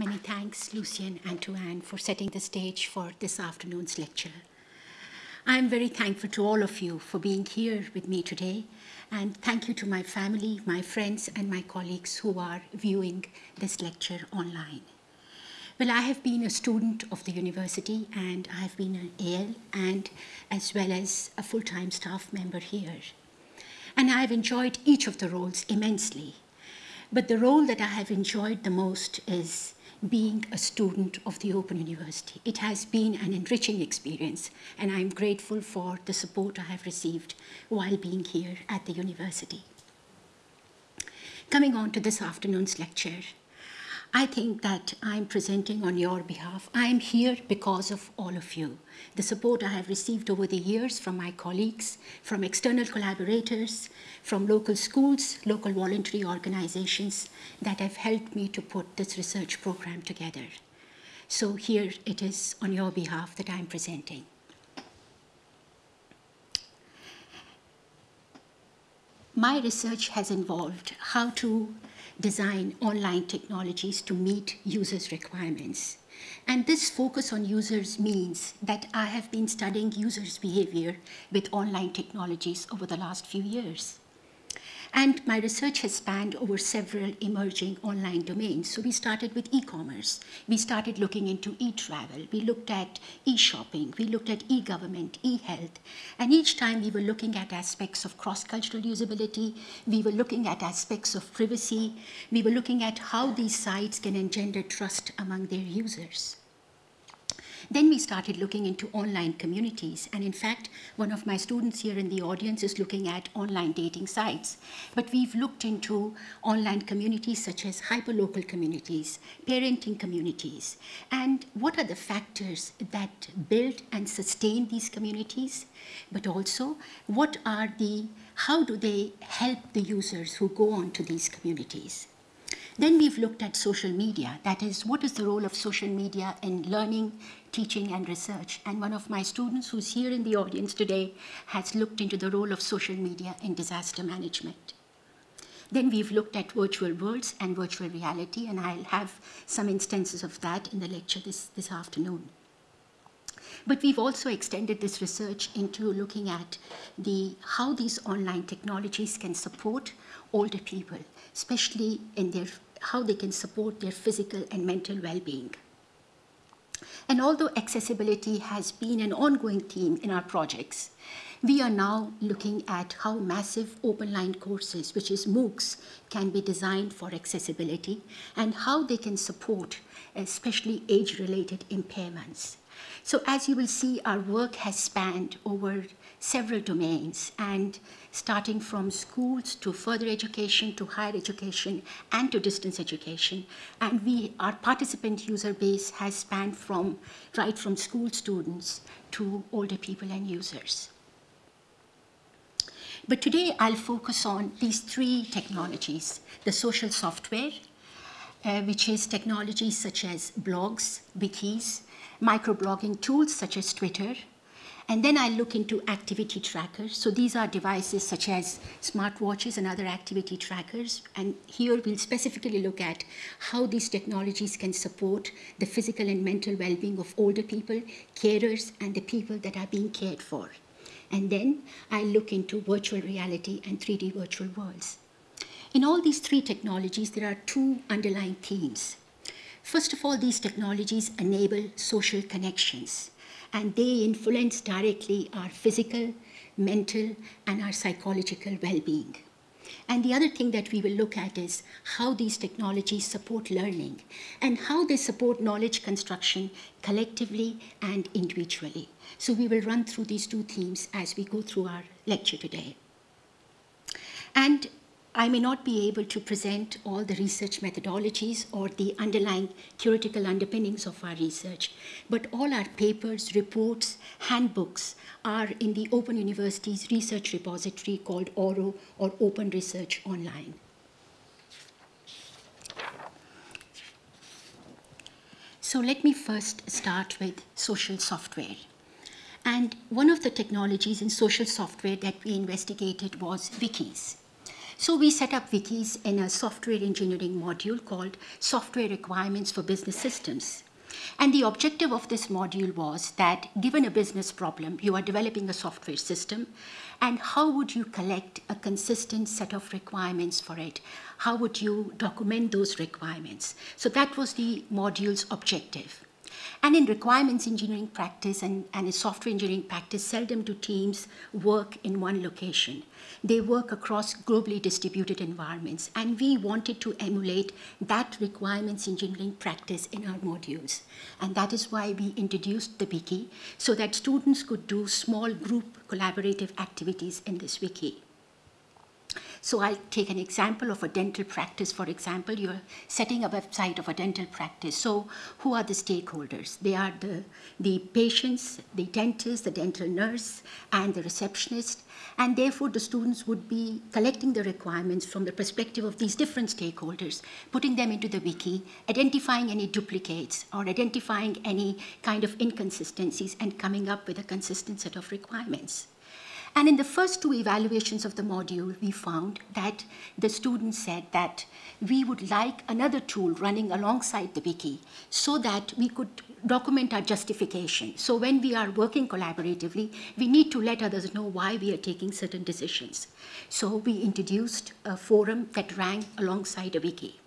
Many thanks, Lucien and to Anne, for setting the stage for this afternoon's lecture. I'm very thankful to all of you for being here with me today, and thank you to my family, my friends, and my colleagues who are viewing this lecture online. Well, I have been a student of the university, and I have been an AL, and as well as a full-time staff member here. And I have enjoyed each of the roles immensely. But the role that I have enjoyed the most is being a student of the Open University. It has been an enriching experience, and I'm grateful for the support I have received while being here at the university. Coming on to this afternoon's lecture, I think that I'm presenting on your behalf. I'm here because of all of you. The support I have received over the years from my colleagues, from external collaborators, from local schools, local voluntary organizations that have helped me to put this research program together. So here it is on your behalf that I'm presenting. My research has involved how to design online technologies to meet users' requirements. And this focus on users means that I have been studying users' behavior with online technologies over the last few years. And my research has spanned over several emerging online domains. So we started with e-commerce. We started looking into e-travel. We looked at e-shopping. We looked at e-government, e-health. And each time we were looking at aspects of cross-cultural usability. We were looking at aspects of privacy. We were looking at how these sites can engender trust among their users. Then we started looking into online communities. And in fact, one of my students here in the audience is looking at online dating sites. But we've looked into online communities such as hyperlocal communities, parenting communities, and what are the factors that build and sustain these communities, but also what are the, how do they help the users who go on to these communities. Then we've looked at social media. That is, what is the role of social media in learning, teaching, and research? And one of my students who's here in the audience today has looked into the role of social media in disaster management. Then we've looked at virtual worlds and virtual reality, and I'll have some instances of that in the lecture this, this afternoon. But we've also extended this research into looking at the, how these online technologies can support older people, especially in their how they can support their physical and mental well-being. And although accessibility has been an ongoing theme in our projects, we are now looking at how massive open-line courses, which is MOOCs, can be designed for accessibility and how they can support especially age-related impairments. So as you will see, our work has spanned over several domains and starting from schools to further education to higher education and to distance education. And we, our participant user base has spanned from right from school students to older people and users. But today I'll focus on these three technologies, the social software, uh, which is technologies such as blogs, wikis, microblogging tools such as Twitter, and then I look into activity trackers. So these are devices such as smartwatches and other activity trackers. And here we'll specifically look at how these technologies can support the physical and mental well-being of older people, carers, and the people that are being cared for. And then I look into virtual reality and 3D virtual worlds. In all these three technologies, there are two underlying themes. First of all, these technologies enable social connections and they influence directly our physical, mental, and our psychological well-being. And the other thing that we will look at is how these technologies support learning and how they support knowledge construction collectively and individually. So we will run through these two themes as we go through our lecture today. And I may not be able to present all the research methodologies or the underlying theoretical underpinnings of our research, but all our papers, reports, handbooks are in the Open University's research repository called ORO or Open Research Online. So let me first start with social software. And one of the technologies in social software that we investigated was wikis. So we set up wikis in a software engineering module called Software Requirements for Business Systems. And the objective of this module was that given a business problem, you are developing a software system, and how would you collect a consistent set of requirements for it? How would you document those requirements? So that was the module's objective. And in requirements engineering practice and, and in software engineering practice, seldom do teams work in one location. They work across globally distributed environments. And we wanted to emulate that requirements engineering practice in our modules. And that is why we introduced the wiki, so that students could do small group collaborative activities in this wiki. So I'll take an example of a dental practice. For example, you're setting a website of a dental practice. So who are the stakeholders? They are the, the patients, the dentist, the dental nurse, and the receptionist. And therefore, the students would be collecting the requirements from the perspective of these different stakeholders, putting them into the wiki, identifying any duplicates or identifying any kind of inconsistencies and coming up with a consistent set of requirements. And in the first two evaluations of the module, we found that the students said that we would like another tool running alongside the wiki so that we could document our justification. So when we are working collaboratively, we need to let others know why we are taking certain decisions. So we introduced a forum that ran alongside a wiki.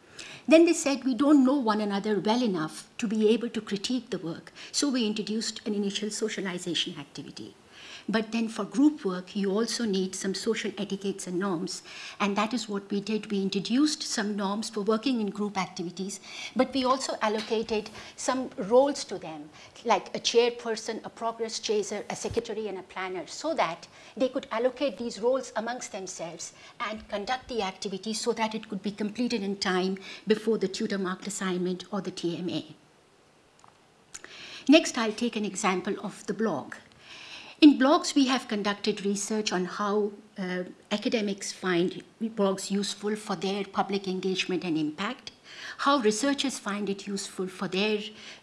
Then they said we don't know one another well enough to be able to critique the work. So we introduced an initial socialization activity. But then for group work, you also need some social etiquettes and norms. And that is what we did. We introduced some norms for working in group activities, but we also allocated some roles to them, like a chairperson, a progress chaser, a secretary, and a planner, so that they could allocate these roles amongst themselves and conduct the activity so that it could be completed in time before the tutor marked assignment or the TMA. Next, I'll take an example of the blog. In blogs, we have conducted research on how uh, academics find blogs useful for their public engagement and impact, how researchers find it useful for their,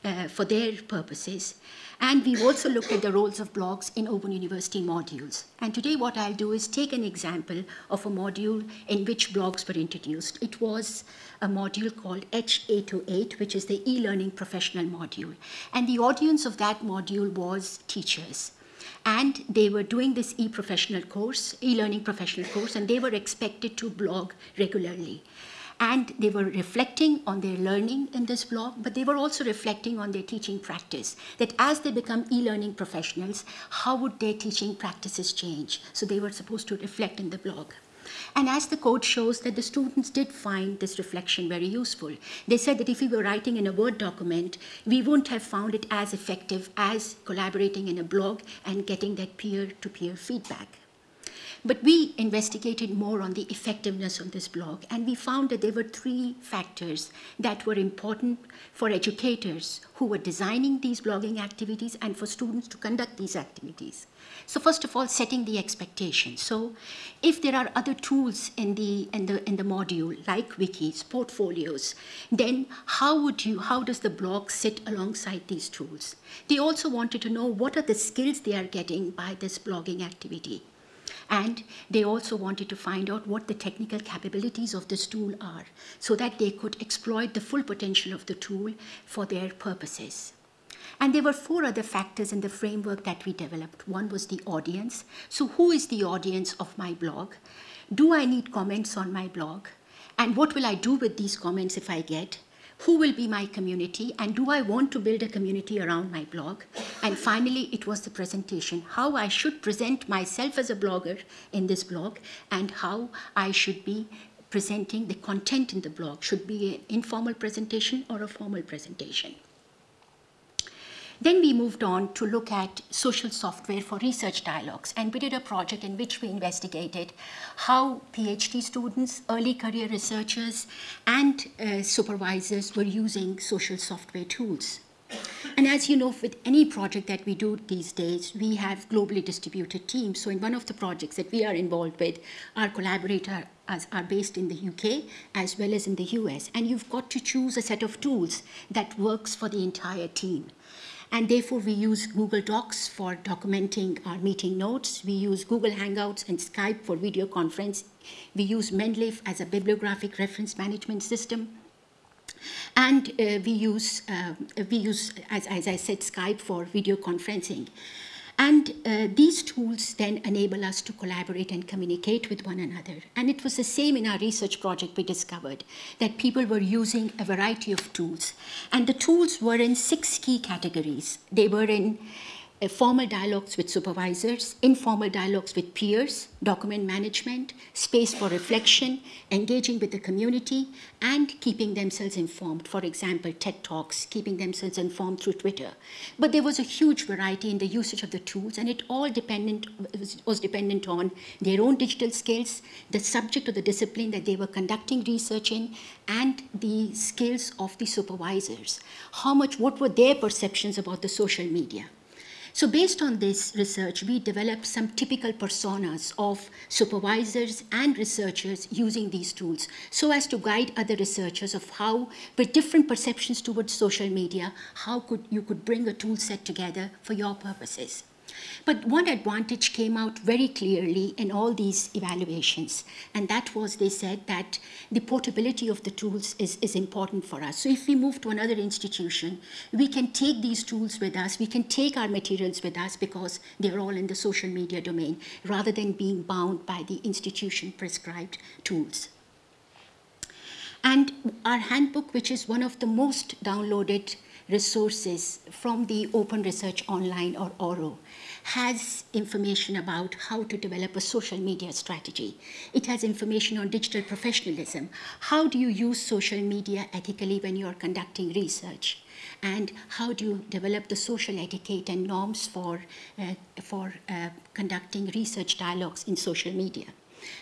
uh, for their purposes, and we've also looked at the roles of blogs in Open University modules. And today what I'll do is take an example of a module in which blogs were introduced. It was a module called H808, which is the e-learning professional module. And the audience of that module was teachers and they were doing this e-professional course, e-learning professional course, and they were expected to blog regularly. And they were reflecting on their learning in this blog, but they were also reflecting on their teaching practice, that as they become e-learning professionals, how would their teaching practices change? So they were supposed to reflect in the blog. And as the code shows that the students did find this reflection very useful. They said that if we were writing in a Word document, we wouldn't have found it as effective as collaborating in a blog and getting that peer-to-peer -peer feedback. But we investigated more on the effectiveness of this blog, and we found that there were three factors that were important for educators who were designing these blogging activities and for students to conduct these activities. So first of all, setting the expectation. So if there are other tools in the, in the, in the module, like wikis, portfolios, then how would you, how does the blog sit alongside these tools? They also wanted to know what are the skills they are getting by this blogging activity. And they also wanted to find out what the technical capabilities of this tool are so that they could exploit the full potential of the tool for their purposes. And there were four other factors in the framework that we developed. One was the audience. So who is the audience of my blog? Do I need comments on my blog? And what will I do with these comments if I get? Who will be my community? And do I want to build a community around my blog? And finally, it was the presentation, how I should present myself as a blogger in this blog and how I should be presenting the content in the blog. Should be an informal presentation or a formal presentation. Then we moved on to look at social software for research dialogues. And we did a project in which we investigated how PhD students, early career researchers, and uh, supervisors were using social software tools. And as you know, with any project that we do these days, we have globally distributed teams. So in one of the projects that we are involved with, our collaborators are based in the UK as well as in the US. And you've got to choose a set of tools that works for the entire team. And therefore, we use Google Docs for documenting our meeting notes. We use Google Hangouts and Skype for video conference. We use Mendeley as a bibliographic reference management system. And uh, we use, uh, we use as, as I said, Skype for video conferencing. And uh, these tools then enable us to collaborate and communicate with one another. And it was the same in our research project we discovered, that people were using a variety of tools. And the tools were in six key categories. They were in formal dialogues with supervisors, informal dialogues with peers, document management, space for reflection, engaging with the community, and keeping themselves informed. For example, TED Talks, keeping themselves informed through Twitter. But there was a huge variety in the usage of the tools, and it all dependent, was dependent on their own digital skills, the subject or the discipline that they were conducting research in, and the skills of the supervisors. How much, what were their perceptions about the social media? So based on this research, we developed some typical personas of supervisors and researchers using these tools so as to guide other researchers of how, with different perceptions towards social media, how could you could bring a tool set together for your purposes. But one advantage came out very clearly in all these evaluations, and that was they said that the portability of the tools is, is important for us. So if we move to another institution, we can take these tools with us, we can take our materials with us because they're all in the social media domain, rather than being bound by the institution prescribed tools. And our handbook, which is one of the most downloaded resources from the Open Research Online or ORO, has information about how to develop a social media strategy. It has information on digital professionalism. How do you use social media ethically when you're conducting research? And how do you develop the social etiquette and norms for, uh, for uh, conducting research dialogues in social media?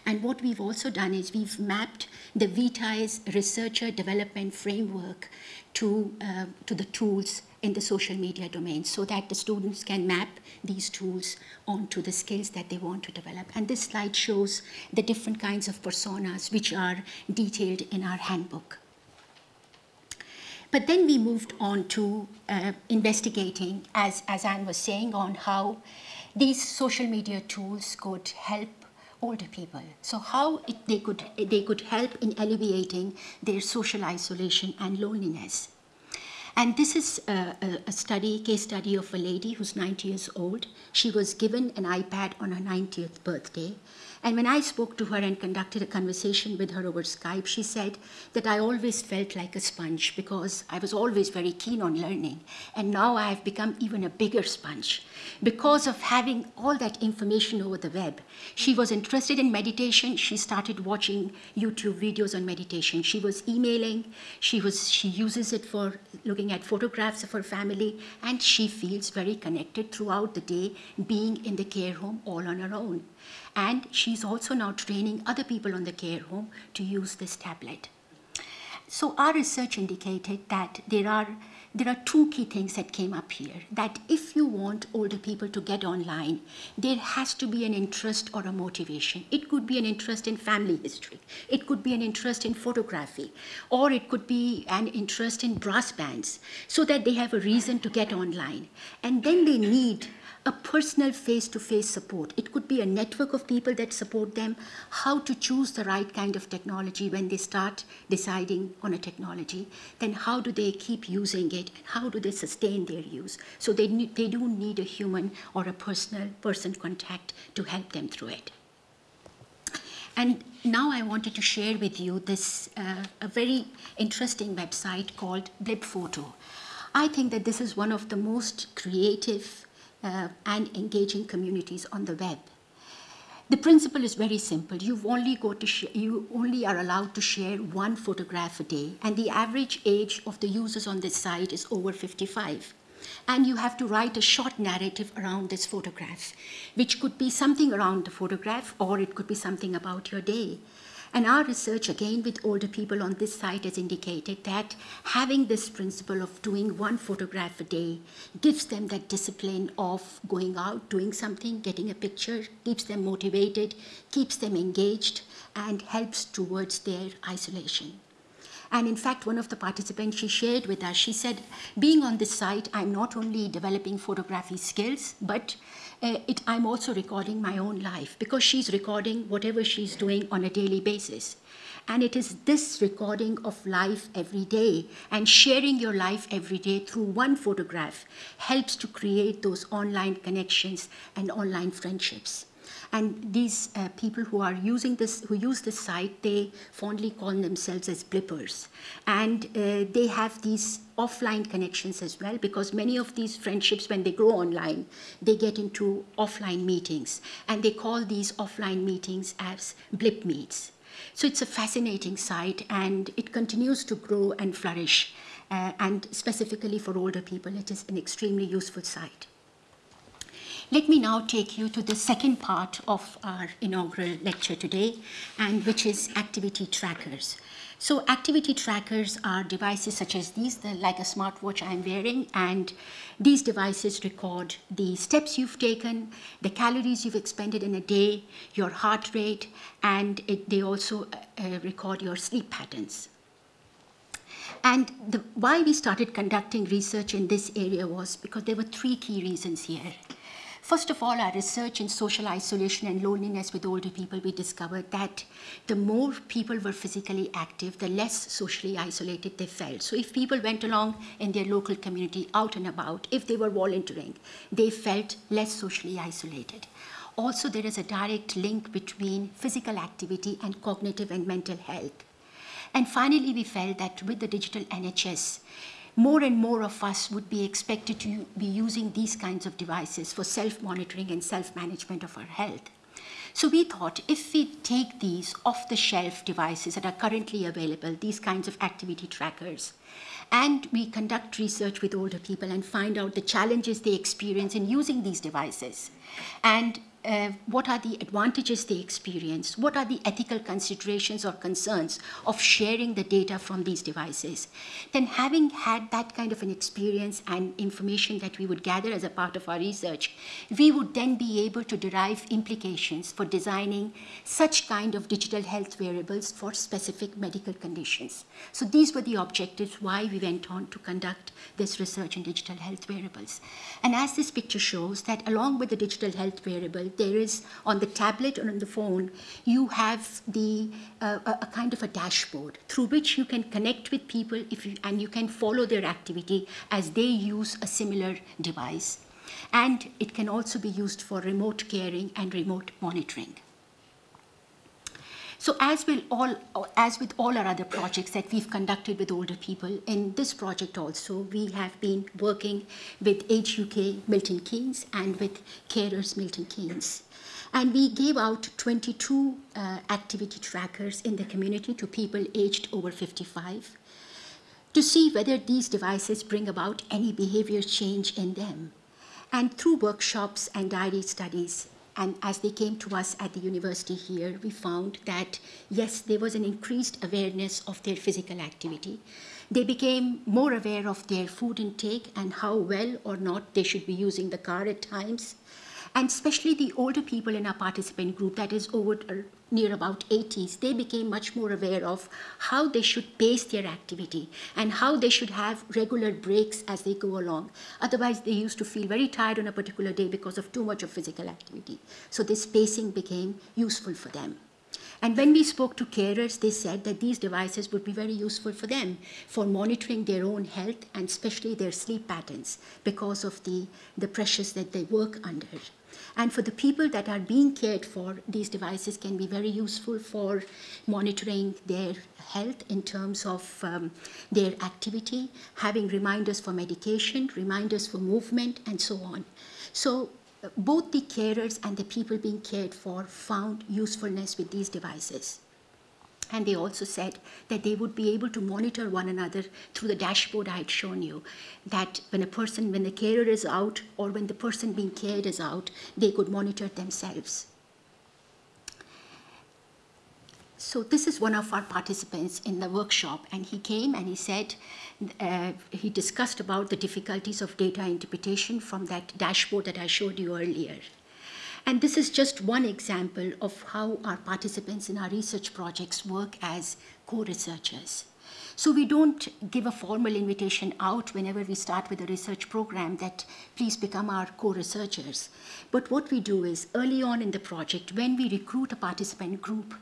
And what we've also done is we've mapped the Vitae's researcher development framework to, uh, to the tools in the social media domain so that the students can map these tools onto the skills that they want to develop. And this slide shows the different kinds of personas which are detailed in our handbook. But then we moved on to uh, investigating, as, as Anne was saying, on how these social media tools could help older people. So how it, they, could, they could help in alleviating their social isolation and loneliness. And this is a, a, study, case study of a lady who's 90 years old. She was given an iPad on her 90th birthday. And when I spoke to her and conducted a conversation with her over Skype, she said that I always felt like a sponge because I was always very keen on learning. And now I have become even a bigger sponge because of having all that information over the web. She was interested in meditation. She started watching YouTube videos on meditation. She was emailing. She, was, she uses it for looking at photographs of her family. And she feels very connected throughout the day being in the care home all on her own. And she's also now training other people on the care home to use this tablet. So our research indicated that there are there are two key things that came up here. That if you want older people to get online, there has to be an interest or a motivation. It could be an interest in family history. It could be an interest in photography. Or it could be an interest in brass bands so that they have a reason to get online. And then they need a personal face-to-face support. It could be a network of people that support them, how to choose the right kind of technology when they start deciding on a technology, then how do they keep using it, how do they sustain their use. So they, they do need a human or a personal person contact to help them through it. And now I wanted to share with you this uh, a very interesting website called Blipfoto. I think that this is one of the most creative uh, and engaging communities on the web. The principle is very simple. You've only got to you only are allowed to share one photograph a day, and the average age of the users on this site is over 55. And you have to write a short narrative around this photograph, which could be something around the photograph, or it could be something about your day. And our research, again with older people on this site, has indicated that having this principle of doing one photograph a day gives them that discipline of going out, doing something, getting a picture, keeps them motivated, keeps them engaged, and helps towards their isolation. And in fact, one of the participants, she shared with us, she said, being on this site, I'm not only developing photography skills, but uh, it, I'm also recording my own life because she's recording whatever she's doing on a daily basis. And it is this recording of life every day and sharing your life every day through one photograph helps to create those online connections and online friendships. And these uh, people who are using this, who use this site, they fondly call themselves as blippers. And uh, they have these offline connections as well because many of these friendships, when they grow online, they get into offline meetings. And they call these offline meetings as blip meets. So it's a fascinating site and it continues to grow and flourish. Uh, and specifically for older people, it is an extremely useful site. Let me now take you to the second part of our inaugural lecture today, and which is activity trackers. So activity trackers are devices such as these, the, like a smartwatch I'm wearing, and these devices record the steps you've taken, the calories you've expended in a day, your heart rate, and it, they also uh, record your sleep patterns. And the, why we started conducting research in this area was because there were three key reasons here. First of all, our research in social isolation and loneliness with older people, we discovered that the more people were physically active, the less socially isolated they felt. So if people went along in their local community out and about, if they were volunteering, they felt less socially isolated. Also, there is a direct link between physical activity and cognitive and mental health. And finally, we felt that with the digital NHS, more and more of us would be expected to be using these kinds of devices for self-monitoring and self-management of our health. So we thought if we take these off-the-shelf devices that are currently available, these kinds of activity trackers, and we conduct research with older people and find out the challenges they experience in using these devices, and uh, what are the advantages they experience, what are the ethical considerations or concerns of sharing the data from these devices, then having had that kind of an experience and information that we would gather as a part of our research, we would then be able to derive implications for designing such kind of digital health wearables for specific medical conditions. So these were the objectives why we went on to conduct this research in digital health wearables. And as this picture shows that along with the digital health there is on the tablet or on the phone, you have the uh, a, a, kind of a dashboard through which you can connect with people if you, and you can follow their activity as they use a similar device. And it can also be used for remote caring and remote monitoring. So as, all, as with all our other projects that we've conducted with older people, in this project also, we have been working with Age UK Milton Keynes and with Carers Milton Keynes. And we gave out 22 uh, activity trackers in the community to people aged over 55 to see whether these devices bring about any behavior change in them. And through workshops and diary studies, and as they came to us at the university here, we found that, yes, there was an increased awareness of their physical activity. They became more aware of their food intake and how well or not they should be using the car at times and especially the older people in our participant group, that is over near about 80s, they became much more aware of how they should pace their activity and how they should have regular breaks as they go along. Otherwise, they used to feel very tired on a particular day because of too much of physical activity. So this pacing became useful for them. And when we spoke to carers, they said that these devices would be very useful for them for monitoring their own health and especially their sleep patterns because of the, the pressures that they work under. And for the people that are being cared for, these devices can be very useful for monitoring their health in terms of um, their activity, having reminders for medication, reminders for movement, and so on. So both the carers and the people being cared for found usefulness with these devices. And they also said that they would be able to monitor one another through the dashboard I had shown you. That when a person, when the carer is out or when the person being cared is out, they could monitor themselves. So this is one of our participants in the workshop and he came and he said, uh, he discussed about the difficulties of data interpretation from that dashboard that I showed you earlier. And this is just one example of how our participants in our research projects work as co-researchers. So we don't give a formal invitation out whenever we start with a research program that please become our co-researchers. But what we do is early on in the project, when we recruit a participant group,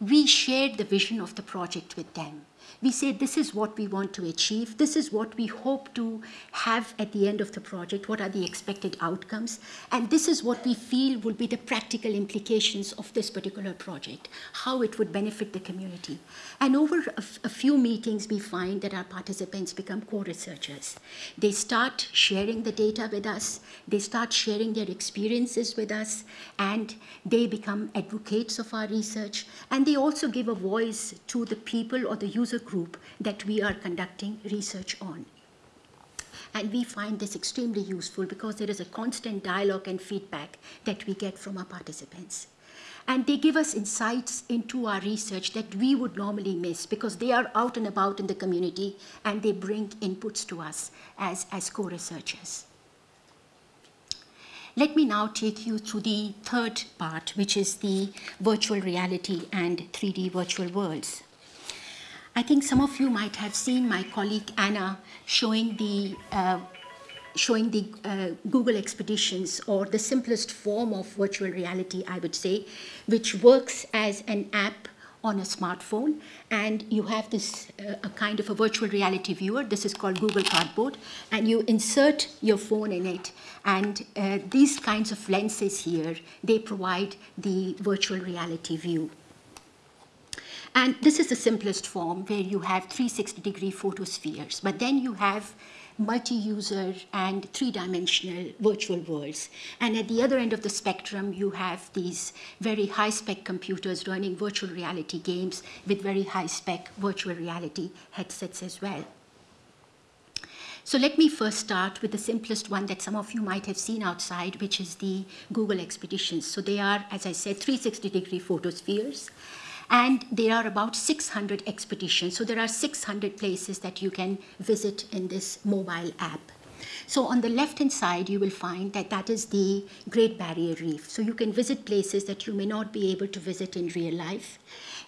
we share the vision of the project with them we say this is what we want to achieve, this is what we hope to have at the end of the project, what are the expected outcomes, and this is what we feel will be the practical implications of this particular project, how it would benefit the community. And over a, a few meetings, we find that our participants become co-researchers. They start sharing the data with us, they start sharing their experiences with us, and they become advocates of our research, and they also give a voice to the people or the user group that we are conducting research on. And we find this extremely useful because there is a constant dialogue and feedback that we get from our participants. And they give us insights into our research that we would normally miss because they are out and about in the community and they bring inputs to us as, as co-researchers. Let me now take you through the third part, which is the virtual reality and 3D virtual worlds. I think some of you might have seen my colleague Anna showing the uh, showing the uh, Google Expeditions or the simplest form of virtual reality, I would say, which works as an app on a smartphone. And you have this uh, a kind of a virtual reality viewer. This is called Google Cardboard. And you insert your phone in it. And uh, these kinds of lenses here they provide the virtual reality view and this is the simplest form where you have 360 degree photospheres, but then you have multi-user and three-dimensional virtual worlds. And at the other end of the spectrum, you have these very high-spec computers running virtual reality games with very high-spec virtual reality headsets as well. So let me first start with the simplest one that some of you might have seen outside, which is the Google Expeditions. So they are, as I said, 360 degree photospheres and there are about 600 expeditions. So there are 600 places that you can visit in this mobile app. So on the left-hand side, you will find that that is the Great Barrier Reef. So you can visit places that you may not be able to visit in real life.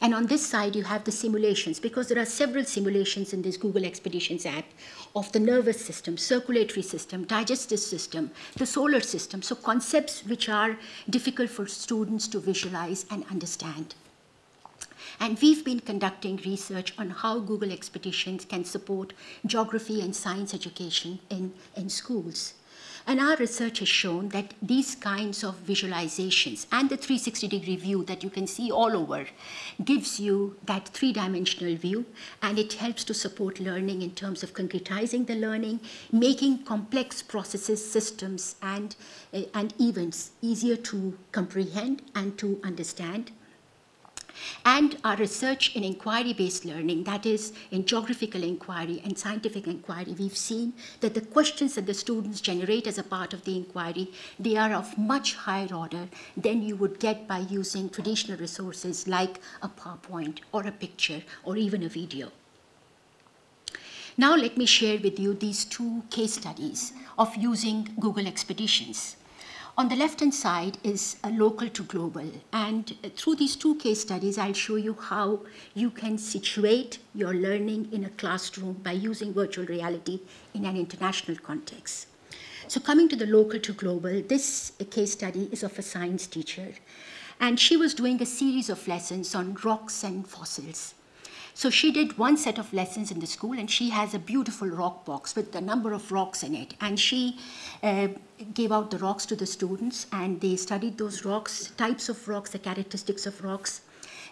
And on this side, you have the simulations, because there are several simulations in this Google Expeditions app of the nervous system, circulatory system, digestive system, the solar system. So concepts which are difficult for students to visualize and understand. And we've been conducting research on how Google Expeditions can support geography and science education in, in schools. And our research has shown that these kinds of visualizations and the 360 degree view that you can see all over gives you that three dimensional view and it helps to support learning in terms of concretizing the learning, making complex processes, systems, and, uh, and events easier to comprehend and to understand and our research in inquiry-based learning, that is in geographical inquiry and scientific inquiry, we've seen that the questions that the students generate as a part of the inquiry, they are of much higher order than you would get by using traditional resources like a PowerPoint or a picture or even a video. Now let me share with you these two case studies of using Google Expeditions. On the left-hand side is a local to global. And uh, through these two case studies, I'll show you how you can situate your learning in a classroom by using virtual reality in an international context. So coming to the local to global, this uh, case study is of a science teacher. And she was doing a series of lessons on rocks and fossils. So she did one set of lessons in the school and she has a beautiful rock box with a number of rocks in it. And she uh, gave out the rocks to the students and they studied those rocks, types of rocks, the characteristics of rocks.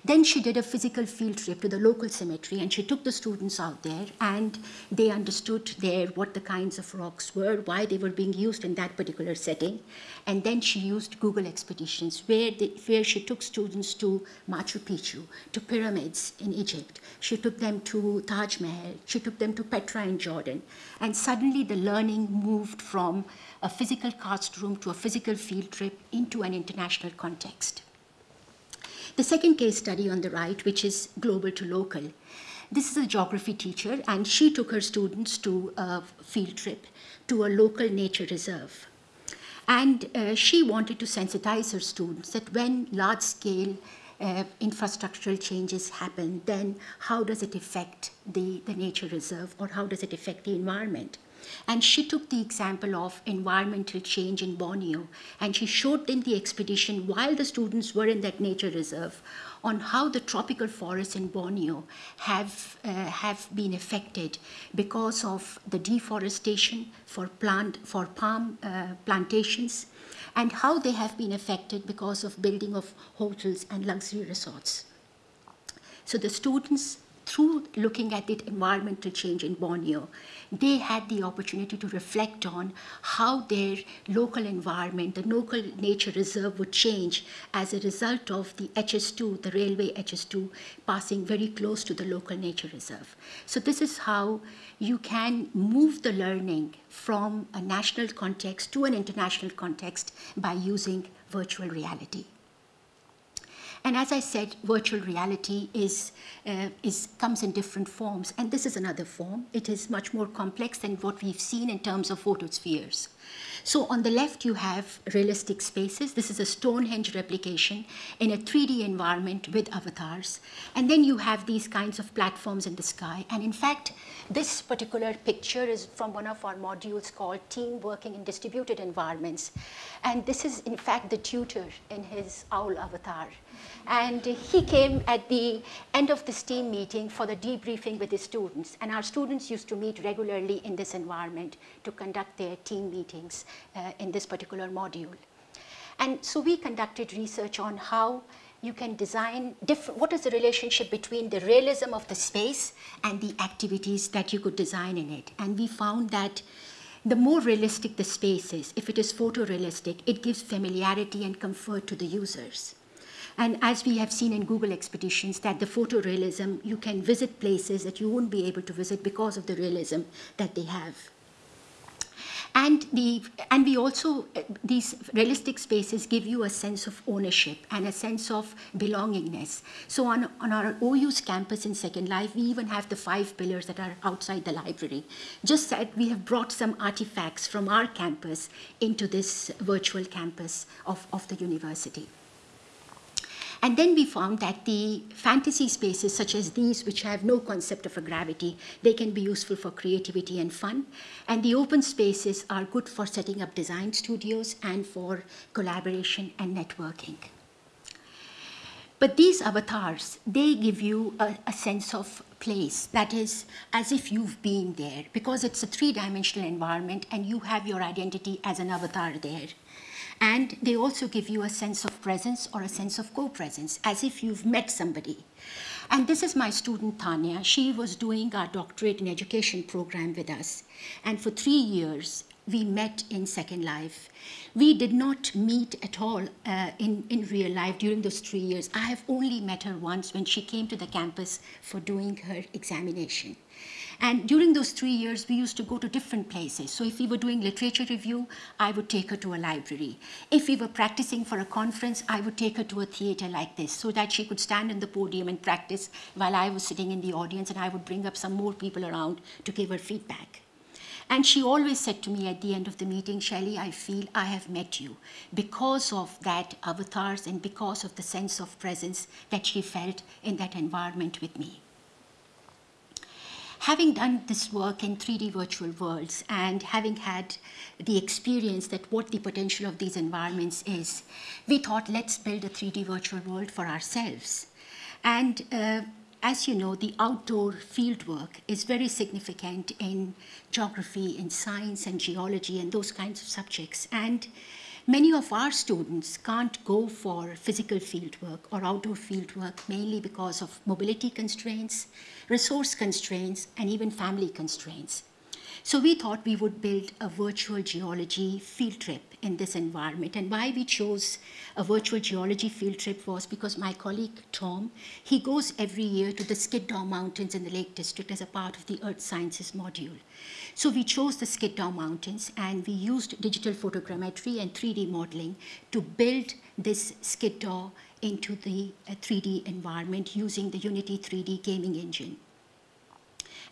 Then she did a physical field trip to the local cemetery and she took the students out there and they understood there what the kinds of rocks were, why they were being used in that particular setting. And then she used Google Expeditions where, they, where she took students to Machu Picchu, to pyramids in Egypt. She took them to Taj Mahal. She took them to Petra in Jordan. And suddenly the learning moved from a physical classroom to a physical field trip into an international context. The second case study on the right, which is global to local. This is a geography teacher, and she took her students to a field trip to a local nature reserve. And uh, she wanted to sensitize her students that when large scale uh, infrastructural changes happen, then how does it affect the, the nature reserve or how does it affect the environment. And she took the example of environmental change in Borneo and she showed them the expedition while the students were in that nature reserve on how the tropical forests in Borneo have, uh, have been affected because of the deforestation for, plant, for palm uh, plantations and how they have been affected because of building of hotels and luxury resorts. So the students through looking at the environmental change in Borneo, they had the opportunity to reflect on how their local environment, the local nature reserve would change as a result of the HS2, the railway HS2, passing very close to the local nature reserve. So this is how you can move the learning from a national context to an international context by using virtual reality. And as I said, virtual reality is, uh, is, comes in different forms. And this is another form. It is much more complex than what we've seen in terms of photospheres. So on the left, you have realistic spaces. This is a Stonehenge replication in a 3D environment with avatars. And then you have these kinds of platforms in the sky. And in fact, this particular picture is from one of our modules called Team Working in Distributed Environments. And this is, in fact, the tutor in his owl avatar. And he came at the end of this team meeting for the debriefing with his students. And our students used to meet regularly in this environment to conduct their team meetings uh, in this particular module. And so we conducted research on how you can design different, what is the relationship between the realism of the space and the activities that you could design in it. And we found that the more realistic the space is, if it is photorealistic, it gives familiarity and comfort to the users. And as we have seen in Google Expeditions, that the photorealism, you can visit places that you won't be able to visit because of the realism that they have. And, the, and we also, these realistic spaces give you a sense of ownership and a sense of belongingness. So on, on our OU's campus in Second Life, we even have the five pillars that are outside the library. Just that we have brought some artifacts from our campus into this virtual campus of, of the university. And then we found that the fantasy spaces such as these, which have no concept of a gravity, they can be useful for creativity and fun. And the open spaces are good for setting up design studios and for collaboration and networking. But these avatars, they give you a, a, sense of place, that is as if you've been there, because it's a three-dimensional environment and you have your identity as an avatar there. And they also give you a sense of presence or a sense of co-presence, as if you've met somebody. And this is my student, Tanya. She was doing our doctorate in education program with us. And for three years, we met in Second Life. We did not meet at all uh, in, in real life during those three years. I have only met her once when she came to the campus for doing her examination. And during those three years, we used to go to different places. So if we were doing literature review, I would take her to a library. If we were practicing for a conference, I would take her to a theater like this so that she could stand in the podium and practice while I was sitting in the audience and I would bring up some more people around to give her feedback. And she always said to me at the end of the meeting, Shailey, I feel I have met you because of that avatars and because of the sense of presence that she felt in that environment with me. Having done this work in 3D virtual worlds and having had the experience that what the potential of these environments is, we thought let's build a 3D virtual world for ourselves. And uh, as you know, the outdoor fieldwork is very significant in geography, in science and geology and those kinds of subjects. And Many of our students can't go for physical fieldwork or outdoor fieldwork mainly because of mobility constraints, resource constraints, and even family constraints. So we thought we would build a virtual geology field trip in this environment. And why we chose a virtual geology field trip was because my colleague Tom, he goes every year to the Skiddaw Mountains in the Lake District as a part of the Earth Sciences module. So we chose the Skiddaw Mountains and we used digital photogrammetry and 3D modeling to build this Skiddaw into the 3D uh, environment using the Unity 3D gaming engine.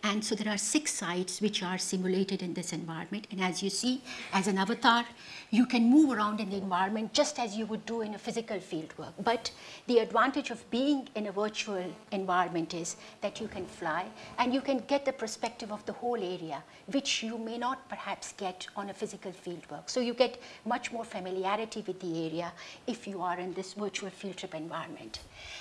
And so there are six sites which are simulated in this environment. And as you see, as an avatar, you can move around in the environment just as you would do in a physical fieldwork. But the advantage of being in a virtual environment is that you can fly and you can get the perspective of the whole area, which you may not perhaps get on a physical fieldwork. So you get much more familiarity with the area if you are in this virtual field trip environment.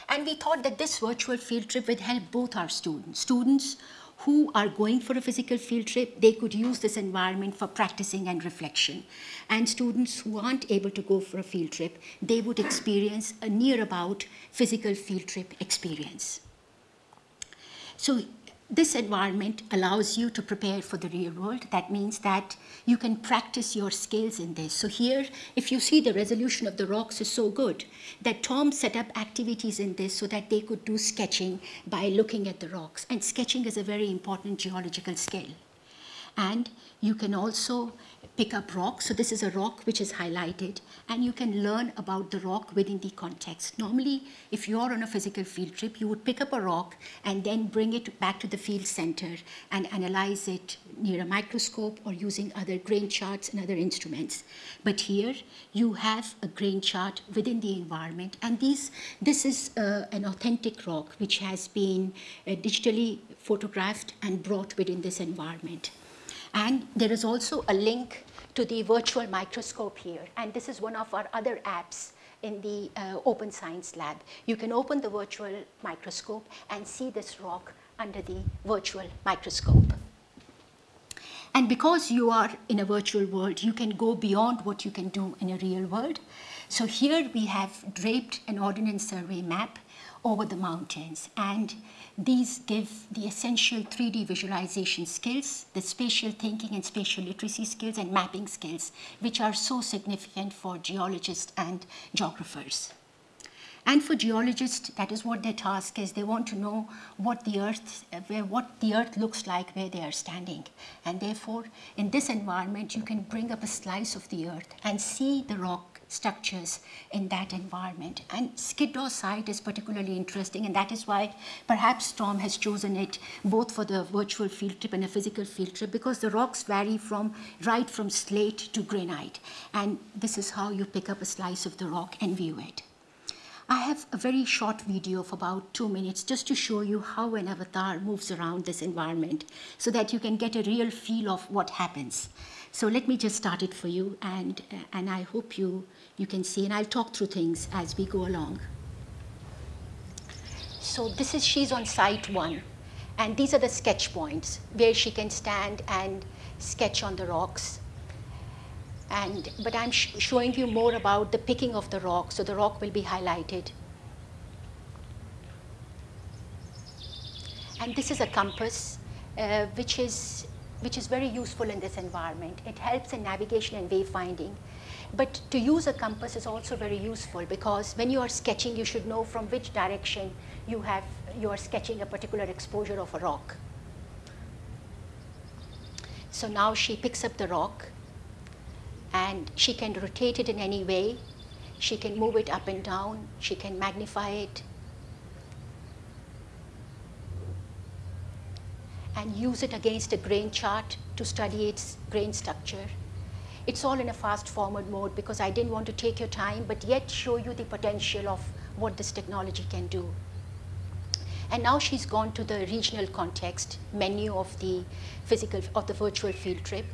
And we thought that this virtual field trip would help both our students. Students who are going for a physical field trip, they could use this environment for practicing and reflection. And students who aren't able to go for a field trip, they would experience a near about physical field trip experience. So this environment allows you to prepare for the real world. That means that you can practice your skills in this. So here, if you see the resolution of the rocks is so good that Tom set up activities in this so that they could do sketching by looking at the rocks. And sketching is a very important geological skill. And you can also pick up rocks. So this is a rock which is highlighted, and you can learn about the rock within the context. Normally, if you're on a physical field trip, you would pick up a rock and then bring it back to the field center and analyze it near a microscope or using other grain charts and other instruments. But here, you have a grain chart within the environment, and these, this is uh, an authentic rock which has been uh, digitally photographed and brought within this environment. And there is also a link to the virtual microscope here. And this is one of our other apps in the uh, Open Science Lab. You can open the virtual microscope and see this rock under the virtual microscope. And because you are in a virtual world, you can go beyond what you can do in a real world. So here we have draped an Ordnance Survey map over the mountains. And these give the essential 3D visualization skills, the spatial thinking and spatial literacy skills and mapping skills, which are so significant for geologists and geographers. And for geologists, that is what their task is. They want to know what the earth, uh, where, what the earth looks like where they are standing. And therefore, in this environment, you can bring up a slice of the earth and see the rock structures in that environment. And site is particularly interesting, and that is why perhaps Tom has chosen it both for the virtual field trip and a physical field trip, because the rocks vary from right from slate to granite. And this is how you pick up a slice of the rock and view it. I have a very short video of about two minutes just to show you how an avatar moves around this environment so that you can get a real feel of what happens. So let me just start it for you and, and I hope you you can see, and I'll talk through things as we go along. So this is, she's on site one, and these are the sketch points where she can stand and sketch on the rocks. And, but I'm sh showing you more about the picking of the rock, so the rock will be highlighted. And this is a compass, uh, which, is, which is very useful in this environment. It helps in navigation and wayfinding. But to use a compass is also very useful because when you are sketching, you should know from which direction you, have, you are sketching a particular exposure of a rock. So now she picks up the rock and she can rotate it in any way. She can move it up and down. She can magnify it. And use it against a grain chart to study its grain structure. It's all in a fast forward mode because I didn't want to take your time, but yet show you the potential of what this technology can do. And now she's gone to the regional context menu of the physical, of the virtual field trip.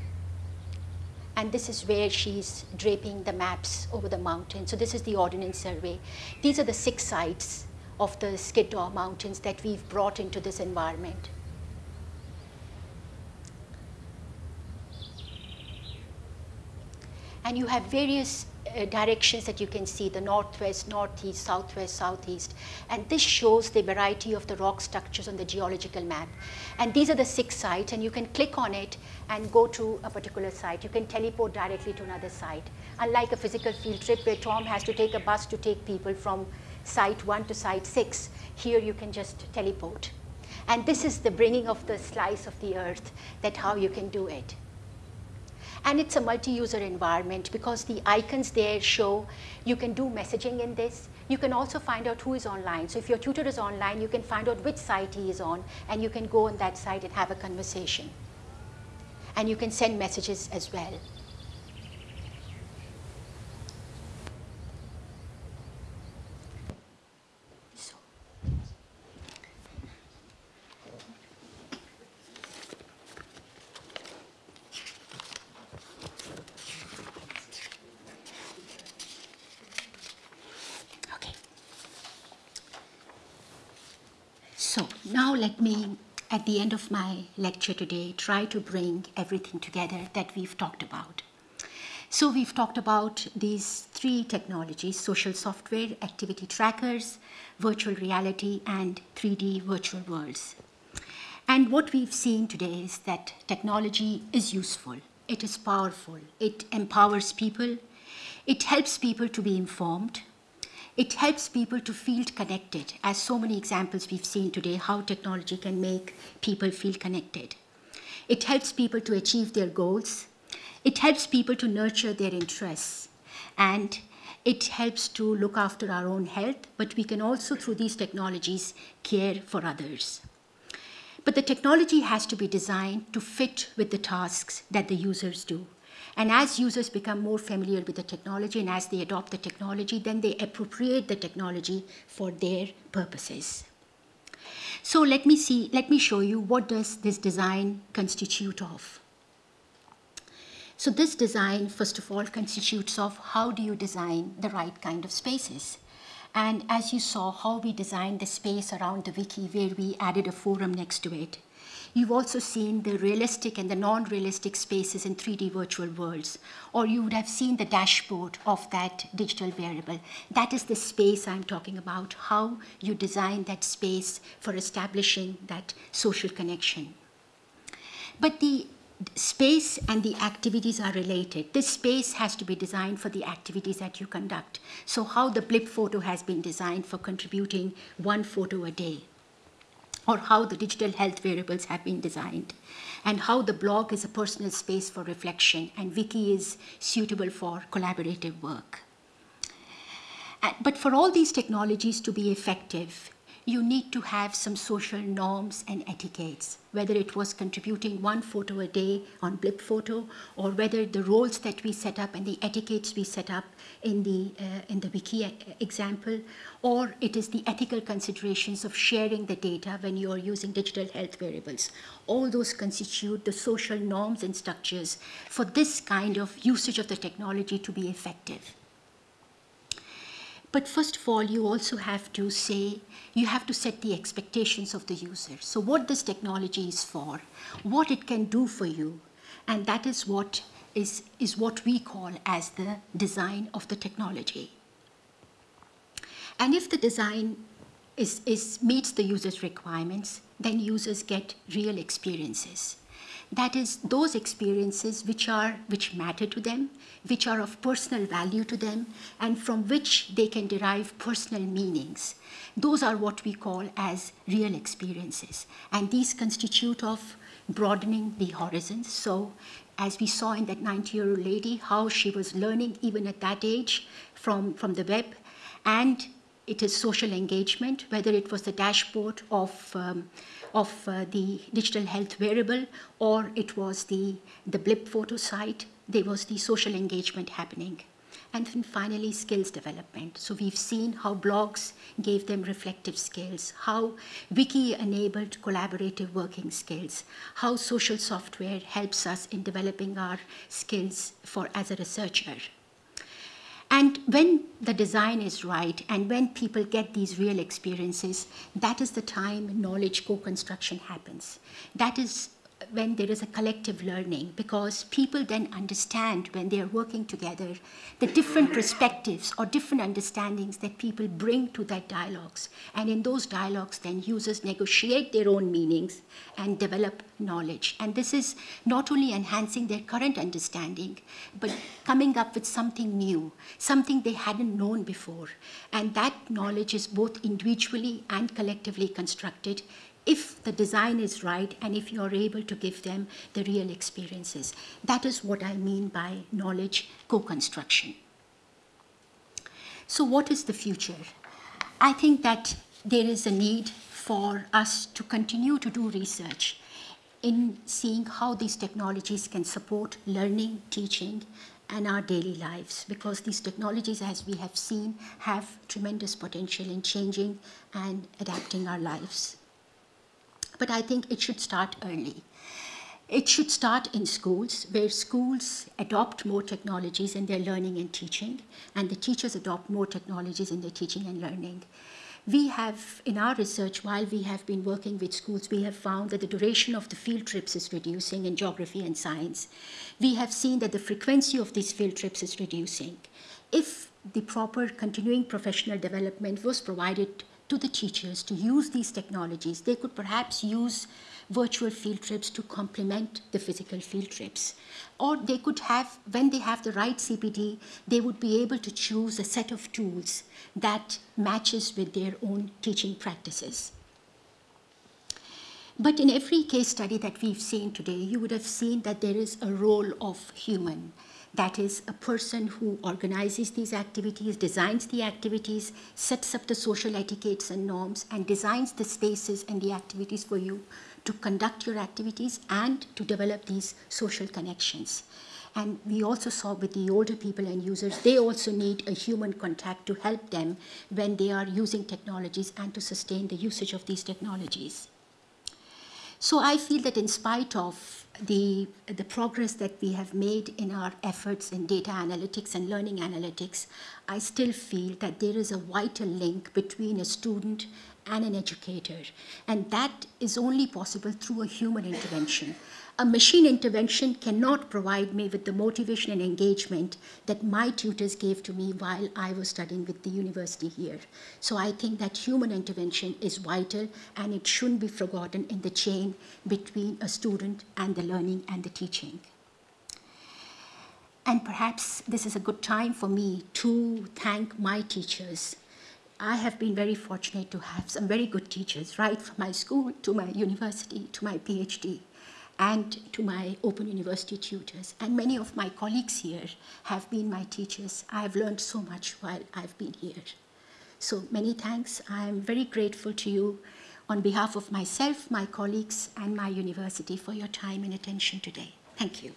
And this is where she's draping the maps over the mountain. So this is the Ordnance Survey. These are the six sites of the Skiddaw Mountains that we've brought into this environment. And you have various uh, directions that you can see, the northwest, northeast, southwest, southeast. And this shows the variety of the rock structures on the geological map. And these are the six sites, and you can click on it and go to a particular site. You can teleport directly to another site. Unlike a physical field trip where Tom has to take a bus to take people from site one to site six, here you can just teleport. And this is the bringing of the slice of the earth, that how you can do it. And it's a multi-user environment because the icons there show you can do messaging in this. You can also find out who is online. So if your tutor is online, you can find out which site he is on, and you can go on that site and have a conversation. And you can send messages as well. So now let me, at the end of my lecture today, try to bring everything together that we've talked about. So we've talked about these three technologies, social software, activity trackers, virtual reality, and 3D virtual worlds. And what we've seen today is that technology is useful, it is powerful, it empowers people, it helps people to be informed, it helps people to feel connected, as so many examples we've seen today, how technology can make people feel connected. It helps people to achieve their goals. It helps people to nurture their interests. And it helps to look after our own health, but we can also, through these technologies, care for others. But the technology has to be designed to fit with the tasks that the users do. And as users become more familiar with the technology and as they adopt the technology, then they appropriate the technology for their purposes. So let me see, let me show you what does this design constitute of. So this design, first of all, constitutes of how do you design the right kind of spaces. And as you saw, how we designed the space around the wiki where we added a forum next to it. You've also seen the realistic and the non-realistic spaces in 3D virtual worlds, or you would have seen the dashboard of that digital wearable. That is the space I'm talking about, how you design that space for establishing that social connection. But the space and the activities are related. This space has to be designed for the activities that you conduct. So how the Blipfoto has been designed for contributing one photo a day or how the digital health wearables have been designed, and how the blog is a personal space for reflection, and Wiki is suitable for collaborative work. But for all these technologies to be effective, you need to have some social norms and etiquettes, whether it was contributing one photo a day on Blipfoto, or whether the roles that we set up and the etiquettes we set up in the, uh, in the wiki example, or it is the ethical considerations of sharing the data when you are using digital health wearables. All those constitute the social norms and structures for this kind of usage of the technology to be effective. But first of all, you also have to say, you have to set the expectations of the user. So what this technology is for, what it can do for you, and that is what is, is what we call as the design of the technology. And if the design is, is, meets the user's requirements, then users get real experiences. That is, those experiences which, are, which matter to them, which are of personal value to them, and from which they can derive personal meanings. Those are what we call as real experiences. And these constitute of broadening the horizons. So as we saw in that 90-year-old lady, how she was learning even at that age from, from the web, and it is social engagement, whether it was the dashboard of um, of uh, the digital health wearable or it was the, the Blipfoto site, there was the social engagement happening. And then finally, skills development. So we've seen how blogs gave them reflective skills, how Wiki enabled collaborative working skills, how social software helps us in developing our skills for as a researcher. And when the design is right and when people get these real experiences, that is the time knowledge co-construction happens. That is when there is a collective learning because people then understand when they are working together the different perspectives or different understandings that people bring to that dialogues. And in those dialogues then users negotiate their own meanings and develop knowledge. And this is not only enhancing their current understanding but coming up with something new something they hadn't known before. And that knowledge is both individually and collectively constructed if the design is right and if you're able to give them the real experiences. That is what I mean by knowledge co-construction. So what is the future? I think that there is a need for us to continue to do research in seeing how these technologies can support learning, teaching, and our daily lives because these technologies, as we have seen, have tremendous potential in changing and adapting our lives. But I think it should start early. It should start in schools, where schools adopt more technologies in their learning and teaching, and the teachers adopt more technologies in their teaching and learning. We have, in our research, while we have been working with schools, we have found that the duration of the field trips is reducing in geography and science. We have seen that the frequency of these field trips is reducing. If the proper continuing professional development was provided to the teachers to use these technologies, they could perhaps use virtual field trips to complement the physical field trips. Or they could have, when they have the right CPD, they would be able to choose a set of tools that matches with their own teaching practices. But in every case study that we've seen today, you would have seen that there is a role of human. That is a person who organizes these activities, designs the activities, sets up the social etiquettes and norms, and designs the spaces and the activities for you to conduct your activities and to develop these social connections. And we also saw with the older people and users, they also need a human contact to help them when they are using technologies and to sustain the usage of these technologies. So I feel that in spite of the, the progress that we have made in our efforts in data analytics and learning analytics, I still feel that there is a vital link between a student and an educator. And that is only possible through a human intervention. A machine intervention cannot provide me with the motivation and engagement that my tutors gave to me while I was studying with the university here. So I think that human intervention is vital and it shouldn't be forgotten in the chain between a student and the learning and the teaching. And perhaps this is a good time for me to thank my teachers I have been very fortunate to have some very good teachers, right from my school to my university to my PhD and to my Open University tutors. And many of my colleagues here have been my teachers. I have learned so much while I've been here. So many thanks. I am very grateful to you on behalf of myself, my colleagues, and my university for your time and attention today. Thank you.